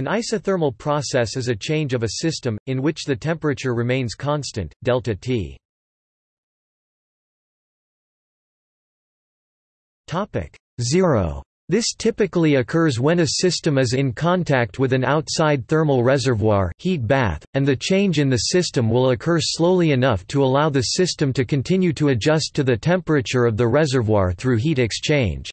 An isothermal process is a change of a system, in which the temperature remains constant, delta T. 0. This typically occurs when a system is in contact with an outside thermal reservoir heat bath, and the change in the system will occur slowly enough to allow the system to continue to adjust to the temperature of the reservoir through heat exchange.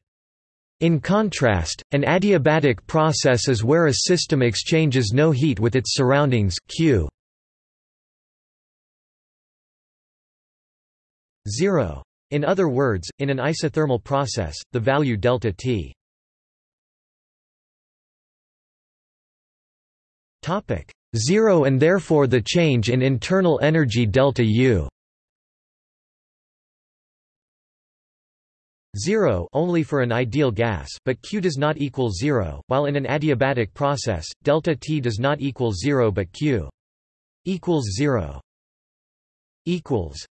In contrast, an adiabatic process is where a system exchanges no heat with its surroundings Q. 0. In other words, in an isothermal process, the value delta T. 0 and therefore the change in internal energy delta U 0 only for an ideal gas, but Q does not equal 0, while in an adiabatic process, delta T does not equal 0 but Q equals 0 equals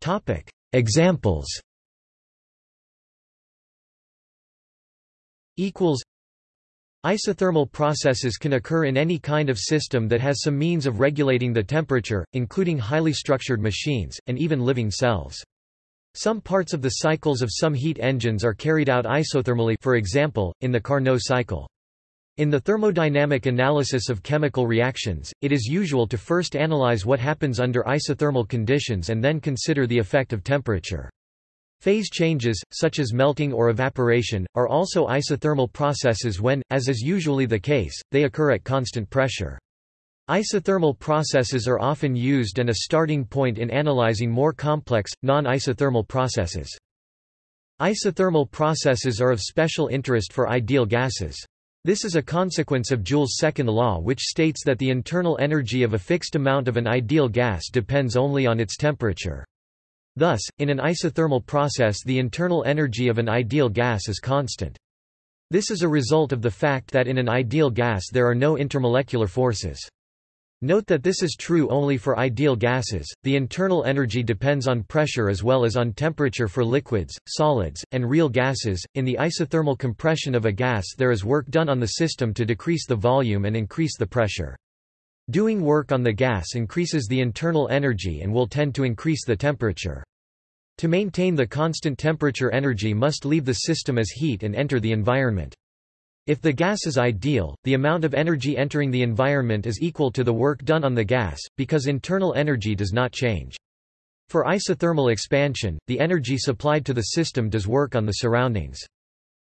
Topic Examples equals Isothermal processes can occur in any kind of system that has some means of regulating the temperature, including highly structured machines, and even living cells. Some parts of the cycles of some heat engines are carried out isothermally for example, in the Carnot cycle. In the thermodynamic analysis of chemical reactions, it is usual to first analyze what happens under isothermal conditions and then consider the effect of temperature. Phase changes, such as melting or evaporation, are also isothermal processes when, as is usually the case, they occur at constant pressure. Isothermal processes are often used and a starting point in analyzing more complex, non-isothermal processes. Isothermal processes are of special interest for ideal gases. This is a consequence of Joule's second law which states that the internal energy of a fixed amount of an ideal gas depends only on its temperature. Thus, in an isothermal process the internal energy of an ideal gas is constant. This is a result of the fact that in an ideal gas there are no intermolecular forces. Note that this is true only for ideal gases. The internal energy depends on pressure as well as on temperature for liquids, solids, and real gases. In the isothermal compression of a gas, there is work done on the system to decrease the volume and increase the pressure. Doing work on the gas increases the internal energy and will tend to increase the temperature. To maintain the constant temperature energy must leave the system as heat and enter the environment. If the gas is ideal, the amount of energy entering the environment is equal to the work done on the gas, because internal energy does not change. For isothermal expansion, the energy supplied to the system does work on the surroundings.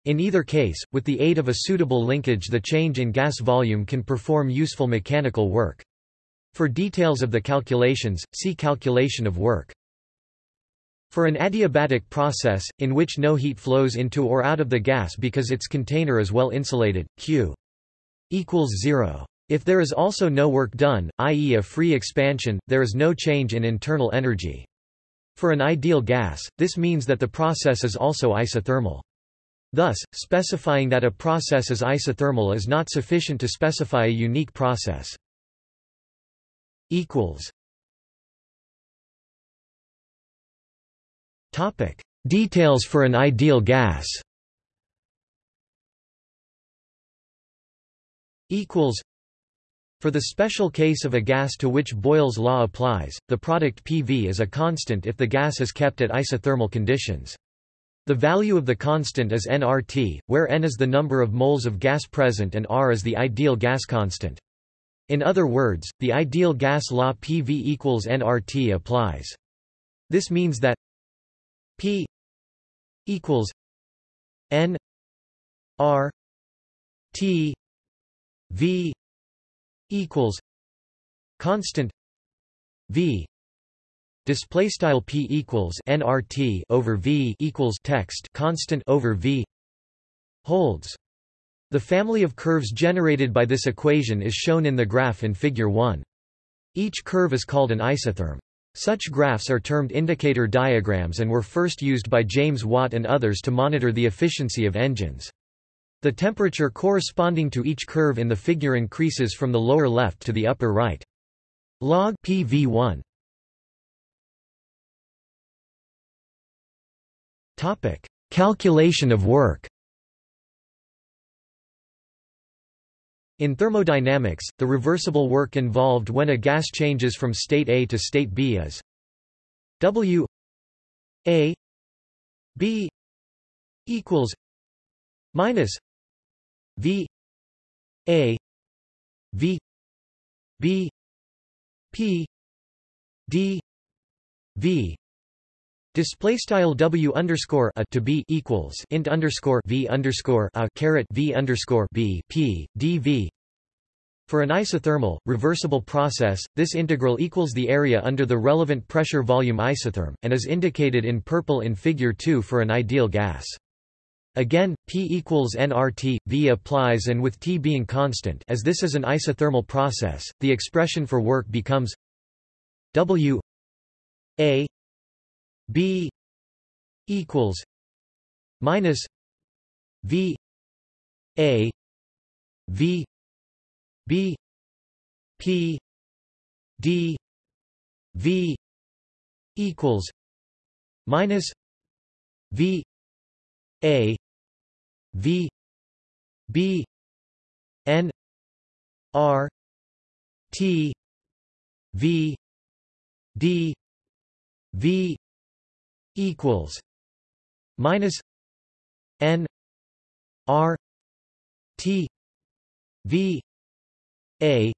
In either case, with the aid of a suitable linkage the change in gas volume can perform useful mechanical work. For details of the calculations, see calculation of work. For an adiabatic process, in which no heat flows into or out of the gas because its container is well insulated, Q equals zero. If there is also no work done, i.e. a free expansion, there is no change in internal energy. For an ideal gas, this means that the process is also isothermal. Thus, specifying that a process is isothermal is not sufficient to specify a unique process. Topic: Details for an ideal gas Equals. For the special case of a gas to which Boyle's law applies, the product PV is a constant if the gas is kept at isothermal conditions. The value of the constant is nRT, where n is the number of moles of gas present and R is the ideal gas constant. In other words, the ideal gas law PV equals nRT applies. This means that P equals N R T V equals constant V Display style p equals nRT over v equals text constant over v holds. The family of curves generated by this equation is shown in the graph in Figure 1. Each curve is called an isotherm. Such graphs are termed indicator diagrams and were first used by James Watt and others to monitor the efficiency of engines. The temperature corresponding to each curve in the figure increases from the lower left to the upper right. Log PV1 Topic: Calculation of work. In thermodynamics, the reversible work involved when a gas changes from state A to state B is W A B equals minus V A V B P D V Display style W underscore a to B equals int underscore V underscore a caret V underscore B P D V for an isothermal, reversible process, this integral equals the area under the relevant pressure volume isotherm, and is indicated in purple in Figure 2 for an ideal gas. Again, P equals nRT, V applies and with T being constant as this is an isothermal process, the expression for work becomes W A B equals minus V A V B P D V equals minus V A V B N R T V D V equals minus N R T V a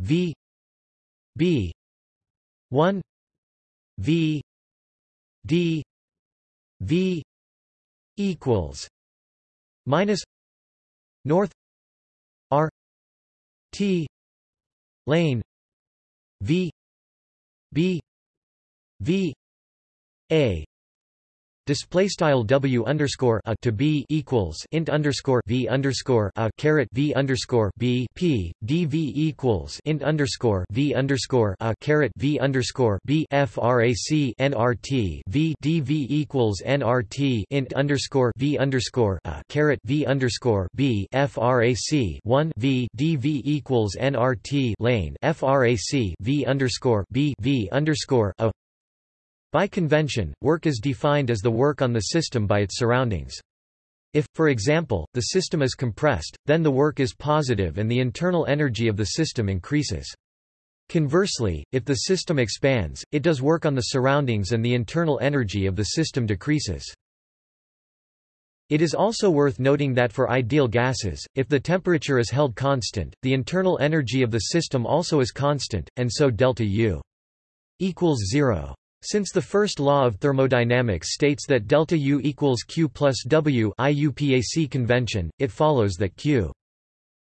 V B one V D V equals minus North R T lane V B V A. Display style W underscore a to B equals int underscore V underscore a caret V underscore B P D V equals int underscore V underscore a caret V underscore B FRAC NRT V D V equals NRT int underscore V underscore a caret V underscore B FRAC one V D V equals NRT lane FRAC V underscore B V underscore a by convention, work is defined as the work on the system by its surroundings. If, for example, the system is compressed, then the work is positive and the internal energy of the system increases. Conversely, if the system expands, it does work on the surroundings and the internal energy of the system decreases. It is also worth noting that for ideal gases, if the temperature is held constant, the internal energy of the system also is constant, and so delta U equals zero. Since the first law of thermodynamics states that delta U equals Q plus W IUPAC convention, it follows that Q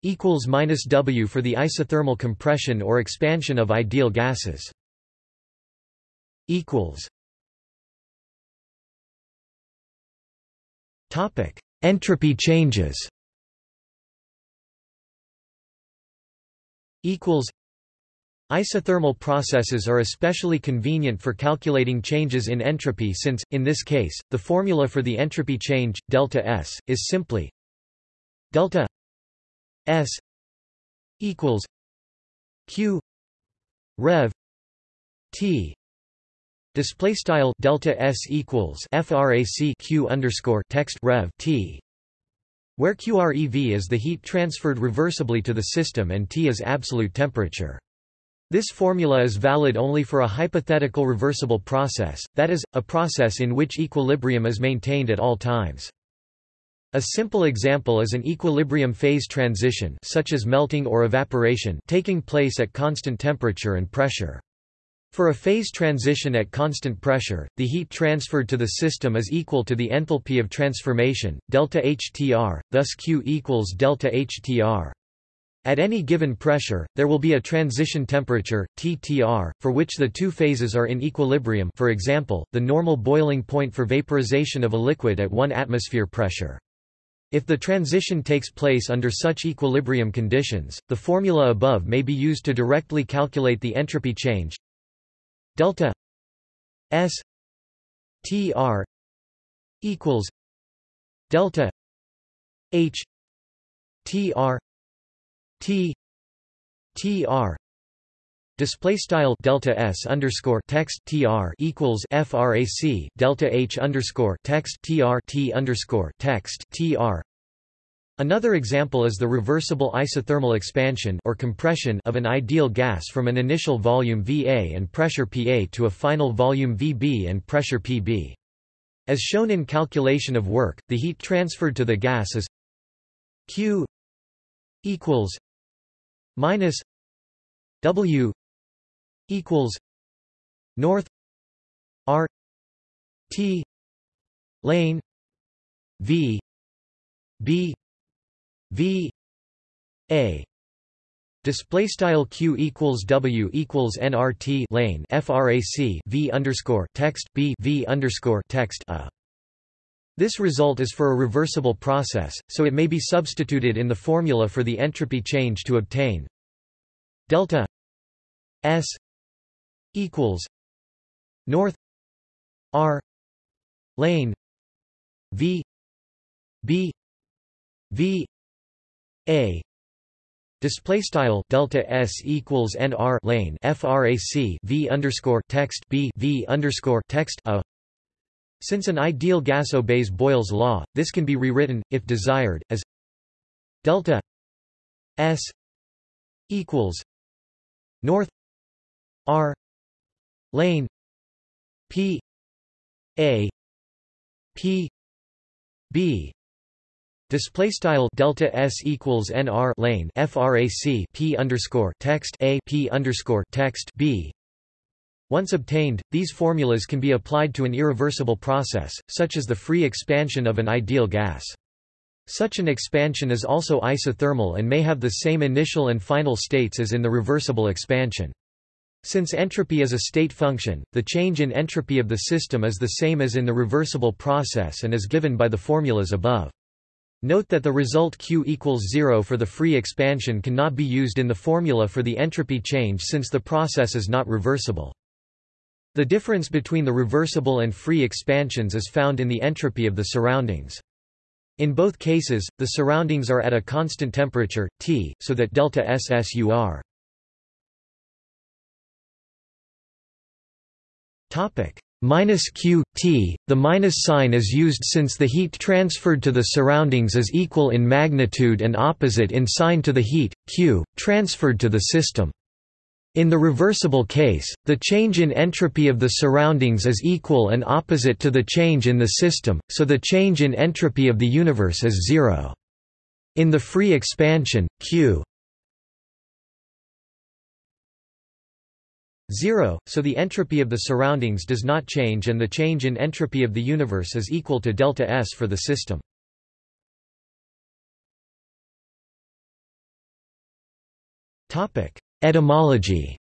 equals minus W for the isothermal compression or expansion of ideal gases. Equals. Topic: Entropy changes. Equals. Isothermal processes are especially convenient for calculating changes in entropy since, in this case, the formula for the entropy change, delta S, is simply delta S equals Q rev T display style delta S equals frac Q underscore text rev T where QREV is the heat transferred reversibly to the system and T is absolute temperature. This formula is valid only for a hypothetical reversible process, that is, a process in which equilibrium is maintained at all times. A simple example is an equilibrium phase transition such as melting or evaporation taking place at constant temperature and pressure. For a phase transition at constant pressure, the heat transferred to the system is equal to the enthalpy of transformation, delta HTR, thus Q equals delta HTR. At any given pressure, there will be a transition temperature, TTR, for which the two phases are in equilibrium for example, the normal boiling point for vaporization of a liquid at 1 atmosphere pressure. If the transition takes place under such equilibrium conditions, the formula above may be used to directly calculate the entropy change delta S TR equals delta H TR T T R display style delta s underscore text tr equals frac delta h underscore text tr t underscore text tr Another example is the reversible isothermal expansion or compression of an ideal gas from an initial volume Va and pressure Pa to a final volume Vb and pressure Pb. As shown in calculation of work, the heat transferred to the gas is Q equals minus W equals North R T lane V B V A display style q equals w equals nrt lane frac v underscore text b v underscore text a. This result is for a reversible process, so it may be substituted in the formula for the entropy change to obtain. Delta s equals north r lane v b v a. Display style delta s equals nr lane frac v underscore text b v underscore text a since an ideal gas obeys Boyle's law, this can be rewritten, if desired, as delta s equals north r lane p a p b Display style delta s equals nr lane frac p underscore text a p underscore text b. Once obtained, these formulas can be applied to an irreversible process, such as the free expansion of an ideal gas. Such an expansion is also isothermal and may have the same initial and final states as in the reversible expansion. Since entropy is a state function, the change in entropy of the system is the same as in the reversible process and is given by the formulas above. Note that the result Q equals 0 for the free expansion cannot be used in the formula for the entropy change since the process is not reversible. The difference between the reversible and free expansions is found in the entropy of the surroundings. In both cases, the surroundings are at a constant temperature, T, so that delta SSUR. Topic: minus q t. The minus sign is used since the heat transferred to the surroundings is equal in magnitude and opposite in sign to the heat q transferred to the system. In the reversible case, the change in entropy of the surroundings is equal and opposite to the change in the system, so the change in entropy of the universe is zero. In the free expansion, q 0, so the entropy of the surroundings does not change and the change in entropy of the universe is equal to delta S for the system. Etymology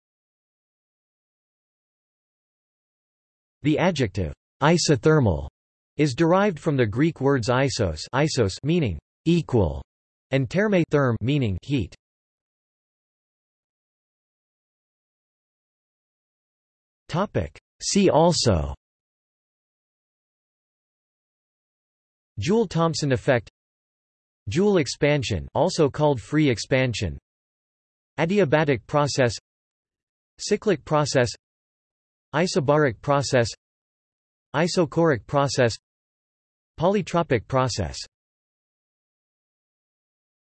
The adjective isothermal is derived from the Greek words isos, isos meaning equal and therme therm meaning heat. Topic. See also Joule-Thomson effect Joule expansion also called free expansion Adiabatic process Cyclic process Isobaric process Isochoric process Polytropic process